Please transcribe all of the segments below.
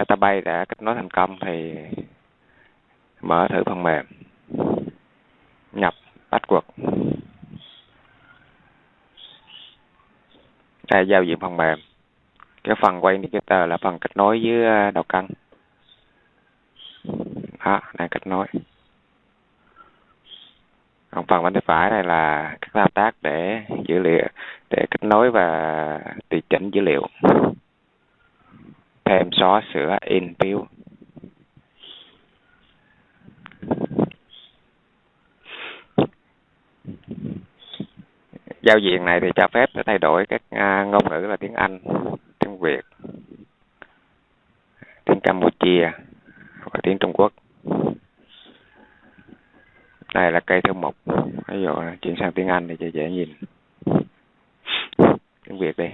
database đã kết nối thành công thì mở thử phần mềm, nhập password. Đây, giao diện phần mềm. Cái phần quay indicator là phần kết nối với à, đầu cân đó, đang kết nối. Còn phần bên tay phải này là các thao tác để dữ liệu, để kết nối và tùy chỉnh dữ liệu thêm xóa sửa in view giao diện này thì cho phép để thay đổi các à, ngôn ngữ là tiếng Anh, tiếng Việt, tiếng Campuchia và tiếng Trung Quốc. Đây là cây thư mục. Ví dụ chuyển sang tiếng Anh thì cho dễ nhìn. Tiếng Việt đi.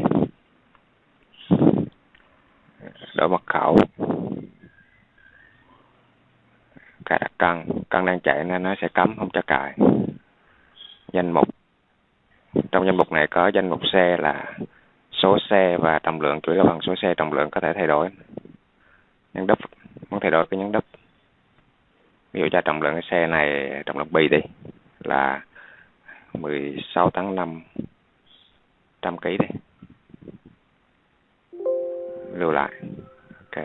Đổi mật khẩu. Cài đặt cân. Cân đang chạy nên nó sẽ cấm, không cho cài. Danh mục. Trong danh mục này có danh mục xe là số xe và trọng lượng, chủ yếu là bằng số xe, trọng lượng có thể thay đổi. Nhấn đúp, muốn thay đổi cái nhấn đúp. Ví dụ cho trọng lượng cái xe này, trọng lượng bì đi, là 16 tháng 5 trăm ký đi. Lưu lại. Ok.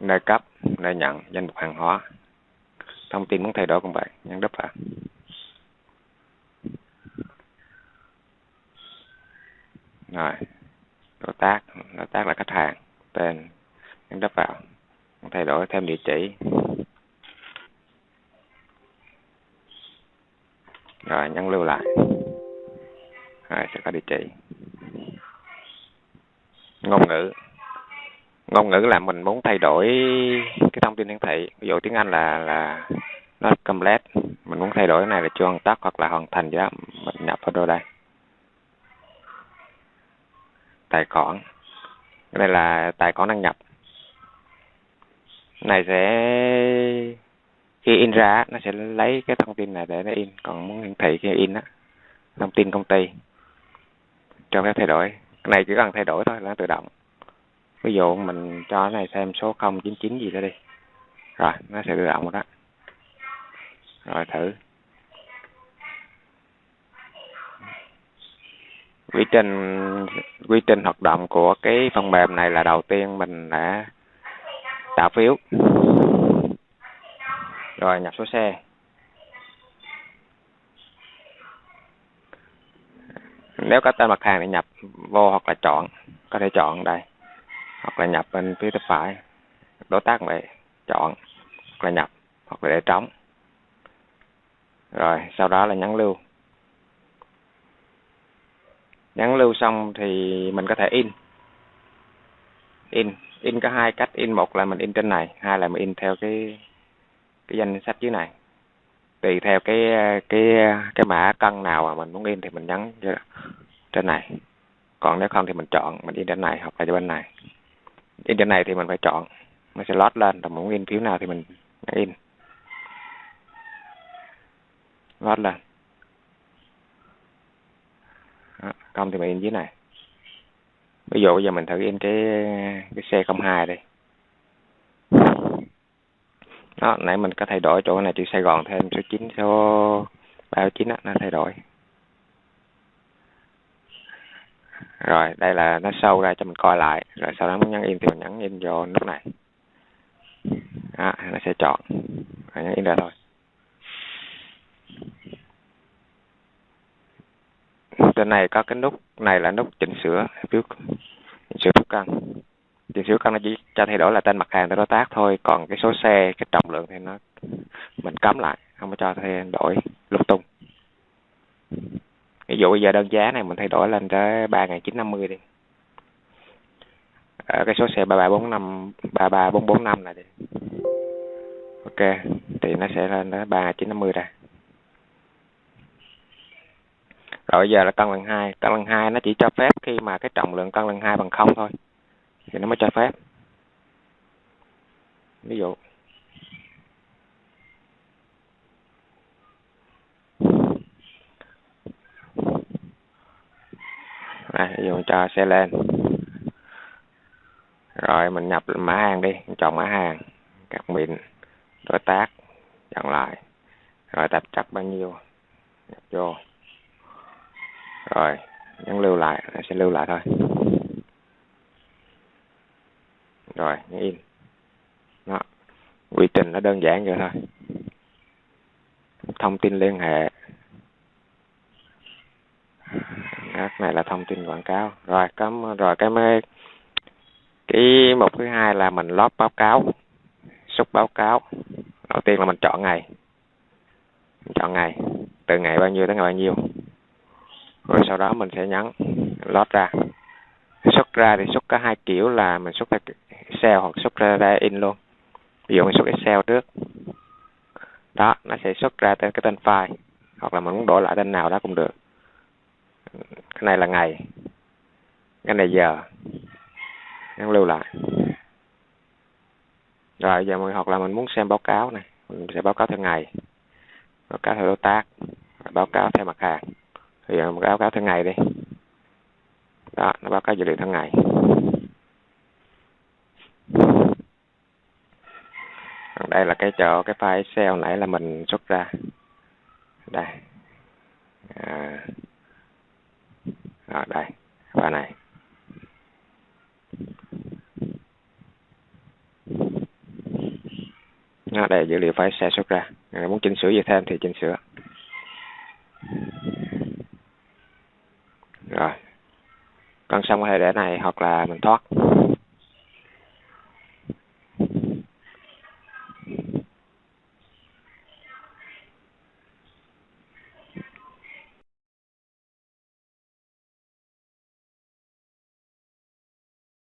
Nơi cấp đã nhận danh mục hàng hóa. Thông tin muốn thay đổi cũng vậy nhấn đúp vào rồi, đối tác đối tác là khách hàng, tên nhấn đắp vào thay đổi thêm địa chỉ. Rồi nhấn lưu lại. Rồi, sẽ có địa chỉ. Ngôn ngữ ngôn ngữ là mình muốn thay đổi cái thông tin hiển thị. Ví dụ tiếng Anh là là nó complete. Mình muốn thay đổi cái này là chưa hoàn tất hoặc là hoàn thành gì đó. Mình nhập vào đây? Tài khoản. Cái này là tài khoản đăng nhập. Này sẽ, khi in ra, nó sẽ lấy cái thông tin này để nó in. Còn muốn hiển thị khi in á, thông tin công ty. Cho phép thay đổi. Cái này chỉ cần thay đổi thôi, là nó tự động ví dụ mình cho cái này xem số 099 gì đó đi. Rồi, nó sẽ tự động rồi đó. Rồi thử. Quy trình quy trình hoạt động của cái phần mềm này là đầu tiên mình đã tạo phiếu. Rồi, nhập số xe. Nếu có tên mặt hàng thì nhập vô hoặc là chọn. Có thể chọn đây hoặc là nhập bên phía tay phải. Đối tác vậy chọn hoặc là nhập hoặc là để trống. Rồi, sau đó là nhắn lưu. Nhắn lưu xong thì mình có thể in. In in có hai cách. In một là mình in trên này, hai là mình in theo cái cái danh sách dưới này. Tùy theo cái cái cái mã cân nào mà mình muốn in thì mình nhấn trên này. Còn nếu không thì mình chọn mình in trên này hoặc là bên này in trên này thì mình phải chọn. Mình sẽ lót lên rồi muốn in phiếu nào thì mình in. Lót lên. Không thì mình in dưới này. Ví dụ bây giờ mình thử in cái cái xe 02 đây đó nãy mình có thay đổi chỗ này chữ Sài Gòn thêm số 9 số 39 đó, nó thay đổi. Rồi đây là nó sâu ra cho mình coi lại. Rồi sau đó muốn nhấn in thì mình nhấn in vô nút này. Đó, nó sẽ chọn. Rồi nhấn in ra thôi. Trên này có cái nút này là nút chỉnh sửa phiếu chỉnh sửa phiếu cân. Chỉnh sửa cân nó chỉ cho thay đổi là tên mặt hàng tới đối tác thôi. Còn cái số xe cái trọng lượng thì nó mình cấm lại không có cho thay đổi lung tung dụ bây giờ đơn giá này mình thay đổi lên tới ba nghìn chín năm mươi đi. Ở cái số xe ba ba bốn năm, ba ba bốn bốn năm này đi. Ok, thì nó sẽ lên tới ba chín năm mươi ra rồi bây giờ là cân lần hai cân lần hai nó chỉ cho phép khi mà cái trọng lượng cân lần hai bằng không thôi, thì nó mới cho phép. Ví dụ dùng ví dụ cho xe lên. Rồi, mình nhập mã hàng đi chọn mã hàng các mình đối tác, chọn lại. Rồi tạp chắc bao nhiêu, nhập vô. Rồi, nhấn lưu lại nó sẽ lưu lại thôi. Rồi, nhấn in. Đó, quy trình nó đơn giản vậy thôi. Thông tin liên hệ cái này là thông tin quảng cáo. Rồi cấm rồi cái mới cái mục thứ hai là mình lót báo cáo xúc báo cáo. Đầu tiên là mình chọn ngày. Mình chọn ngày. Từ ngày bao nhiêu tới ngày bao nhiêu. Rồi sau đó mình sẽ nhấn lót ra. Xuất ra thì xuất có hai kiểu là mình xuất ra Excel hoặc xuất ra, ra in luôn. Ví dụ mình xuất Excel trước. Đó nó sẽ xuất ra tên cái tên file hoặc là mình muốn đổi lại tên nào đó cũng được cái này là ngày. Cái này giờ. Em lưu lại. Rồi giờ mình hoặc là mình muốn xem báo cáo này. Mình sẽ báo cáo theo ngày. Báo cáo theo đối tác. Báo cáo theo mặt hàng. Thì giờ mình báo cáo theo ngày đi. Đó nó báo cáo dữ liệu theo ngày. Đây là cái chỗ cái file Excel nãy là mình xuất ra. Đây. À, à đây và này. Nó đây dữ liệu phải Excel xuất ra. Nếu muốn chỉnh sửa gì thêm thì chỉnh sửa. Rồi. Còn xong có thể để này hoặc là mình thoát.